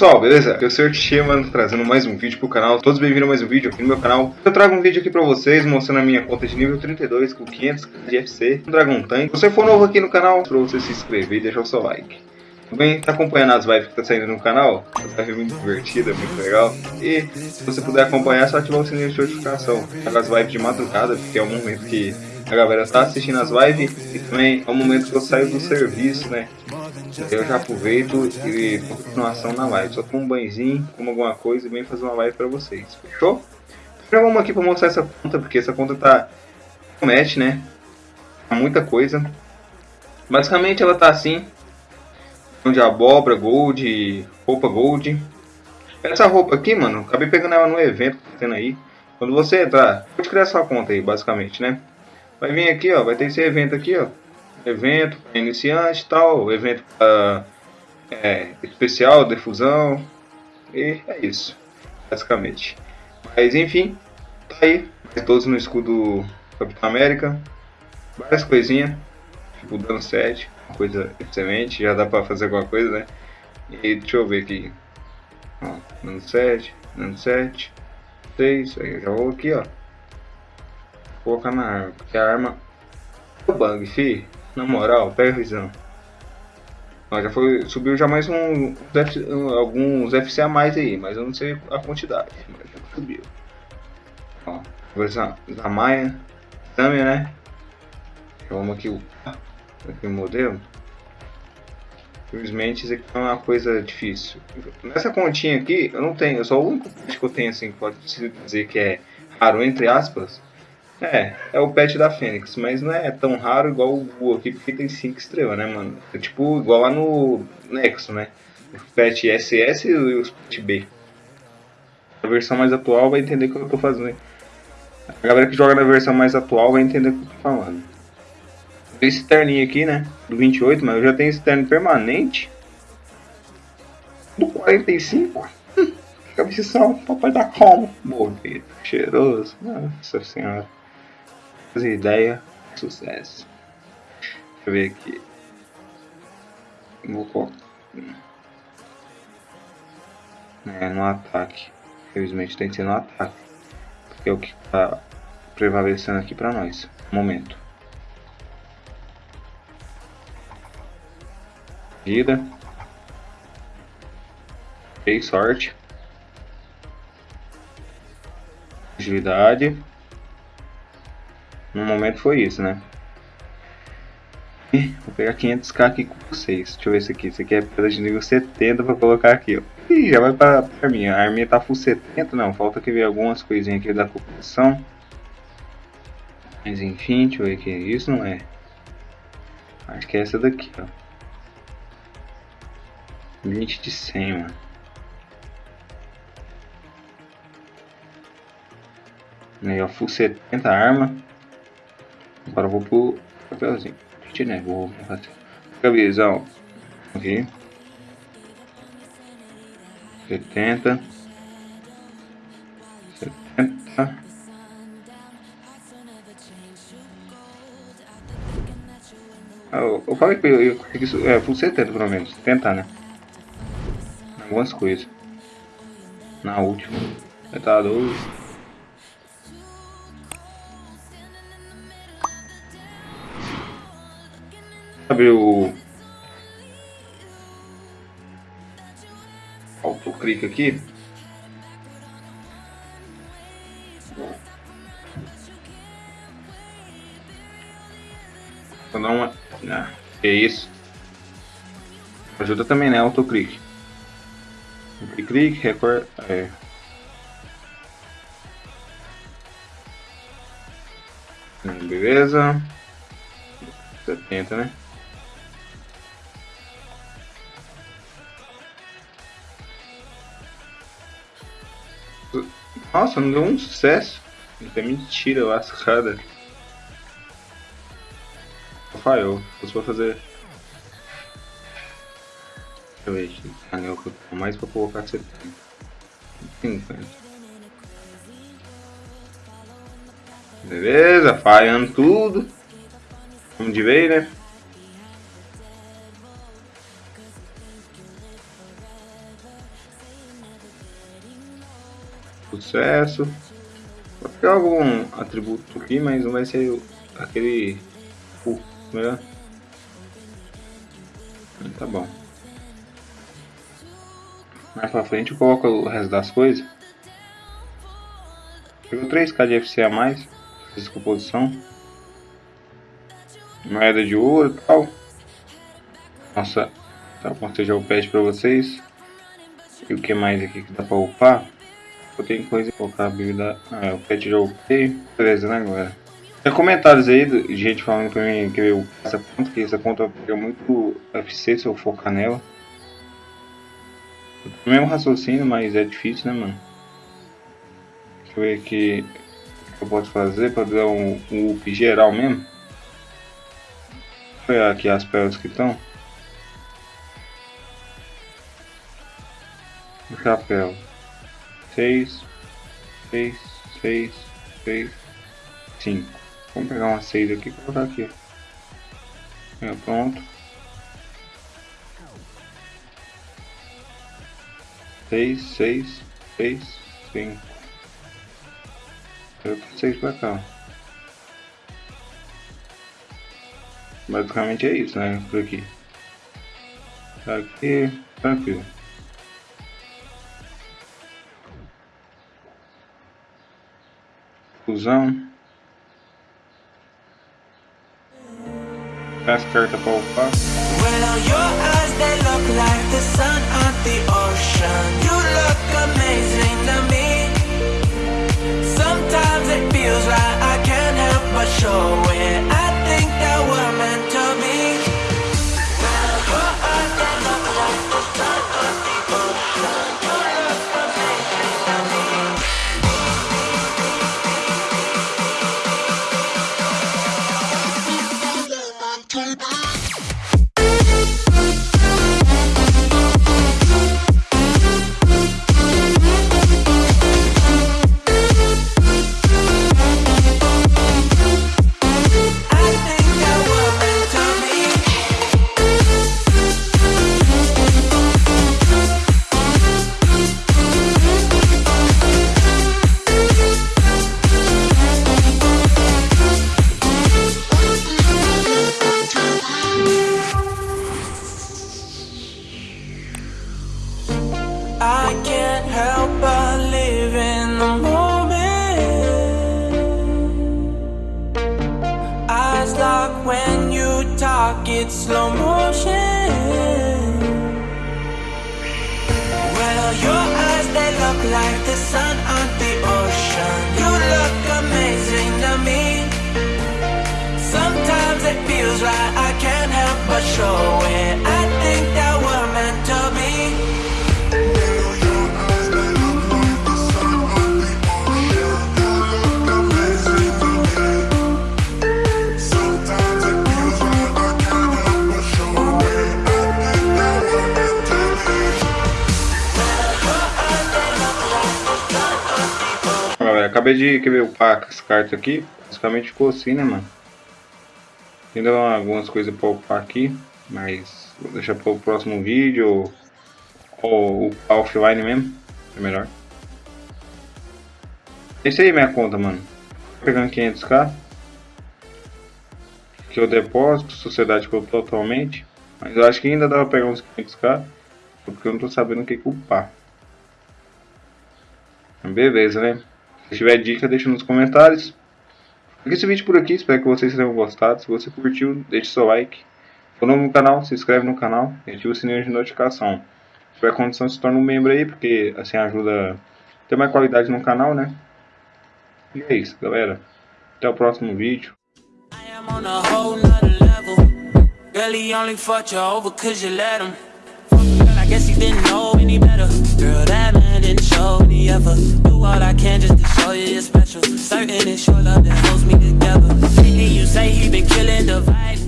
pessoal, beleza? Eu sou o Tchê, mano, trazendo mais um vídeo pro canal. Todos bem-vindos a mais um vídeo aqui no meu canal. Eu trago um vídeo aqui pra vocês, mostrando a minha conta de nível 32 com 500 de FC, um Dragon Tank. Se você for novo aqui no canal, pra você se inscrever e deixar o seu like. Também tá acompanhando as lives que tá saindo no canal, tá muito divertida, muito legal. E se você puder acompanhar, é só ativar o sininho de notificação. As lives de madrugada, porque é o momento que a galera tá assistindo as lives e também é o momento que eu saio do serviço, né? Eu já aproveito e dou continuação na live. Só tomo um banhozinho, como alguma coisa e venho fazer uma live pra vocês. Fechou? Já vamos aqui pra mostrar essa conta, porque essa conta tá match, né? Tá muita coisa. Basicamente ela tá assim. De abóbora, gold, roupa gold. Essa roupa aqui, mano, acabei pegando ela no evento que tá tendo aí. Quando você entrar, pode criar sua conta aí, basicamente, né? Vai vir aqui, ó, vai ter esse evento aqui, ó. Evento para iniciante tal, evento para é, especial, defusão. E é isso, basicamente. Mas enfim, tá aí. Todos no escudo Capitão América. Várias coisinhas. Tipo dano 7, uma coisa excelente. Já dá pra fazer alguma coisa, né? E deixa eu ver aqui. Ó, dano 7, dano 7, 6. Aí eu já vou aqui, ó colocar na arma, porque a arma o bang, fi. Na moral, pega a visão. Ó, já foi, subiu já mais um, alguns FC a mais aí, mas eu não sei a quantidade, mas já subiu. Ó, versão da Maia, também, né? Vamos aqui o, aqui o modelo. Infelizmente isso aqui é uma coisa difícil. Nessa continha aqui, eu não tenho, só o único que eu tenho assim, pode dizer que é raro, entre aspas, é, é o pet da Fênix, mas não é tão raro igual o aqui, porque tem 5 estrelas, né, mano? É tipo igual lá no Nexo, né? O pet SS e os pet B. A versão mais atual vai entender o que eu tô fazendo. A galera que joga na versão mais atual vai entender o que eu tô falando. Esse terninho aqui, né? Do 28, mas eu já tenho esse terno permanente. Do 45. Hum, cabeção, papai da como? Bonito, cheiroso. Nossa senhora ideia, sucesso. Deixa eu ver aqui. Vou colocar. É, no ataque. Infelizmente tem que ser no ataque. Porque é o que está prevalecendo aqui para nós. Momento. Vida. Fez sorte. Agilidade. No momento foi isso, né? vou pegar 500k aqui com vocês. Deixa eu ver esse aqui. Esse aqui é pedra de nível 70 pra colocar aqui, ó. Ih, já vai pra, pra mim. A arminha tá full 70, não. Falta que ver algumas coisinhas aqui da população. Mas enfim, deixa eu ver aqui. Isso não é. Acho que é essa daqui, ó. 20 de 100, mano. Aí, ó, full 70 arma. Agora eu vou pro papelzinho. Gente, né? Vou fazer. Cabeção. Aqui. 70. 70. Ah, eu, eu falei que eu, eu. É, full 70 pelo menos. Tentar, né? Algumas coisas. Na última. Tá doido. Abrir o autoclique aqui. Vou dar uma. Ah, que isso? Ajuda também, né? Autoclique. Clique, record. É. Beleza. 70, né? Nossa, não deu um sucesso. Até mentira lascada. Falhou. Se for fazer. Deixa eu ver. Anel que eu tenho mais pra colocar 70. 50. Beleza, falhando tudo. Vamos de vez, né? Sucesso. Vou pegar algum atributo aqui, mas não vai ser aquele... Uh, melhor. Tá bom. Mais pra frente eu coloco o resto das coisas. Pegou 3k de FC a mais. Fiz composição. Moeda de ouro e tal. Nossa, tá bom, seja o pet pra vocês. E o que mais aqui que dá pra upar? Tenho coisa colocar a bebida. Ah, o pet já upei. Beleza, né, galera? Tem comentários aí de gente falando pra mim que eu essa conta, que essa conta pega muito FC se eu focar nela. O mesmo raciocínio, mas é difícil, né, mano? Deixa eu ver aqui o que eu posso fazer pra dar um, um up geral mesmo. Eu ver aqui as pérolas que estão. O chapéu. 6, 6, 6, 6, 5. Vamos pegar uma 6 aqui e colocar aqui. É, pronto. 6, 6, 6, 5. Eu tô 6 pra cá. Basicamente é isso, né? Por aqui. Aqui, tranquilo. Fusão. As cartas pra upar. Well, your eyes, they look like the sun on the ocean. You look amazing to me. Sometimes it feels like I can't help but show it. Talk, it's slow motion. Well, your eyes, they look like the sun on the ocean. You look amazing acabei de querer upar as cartas aqui. Basicamente ficou assim, né, mano? Ainda algumas coisas pra upar aqui. Mas vou deixar para o próximo vídeo. Ou, upar offline mesmo. É melhor. Esse aí é minha conta, mano. Pegando 500k. Que eu depósito. Sociedade que eu tô atualmente. Mas eu acho que ainda dá pra pegar uns 500k. Porque eu não tô sabendo o que upar. Beleza, né? Se tiver dica, deixa nos comentários. Fica esse vídeo por aqui, espero que vocês tenham gostado. Se você curtiu, deixe seu like. Se for novo no canal, se inscreve no canal e ativa o sininho de notificação. Se tiver condição, se torna um membro aí, porque assim ajuda a ter mais qualidade no canal, né? E é isso, galera. Até o próximo vídeo. I guess he didn't know any better. Girl, that man didn't show any ever. All I can just to show you you're special. Certain it's your love that holds me together. And you say he been killing the vibe.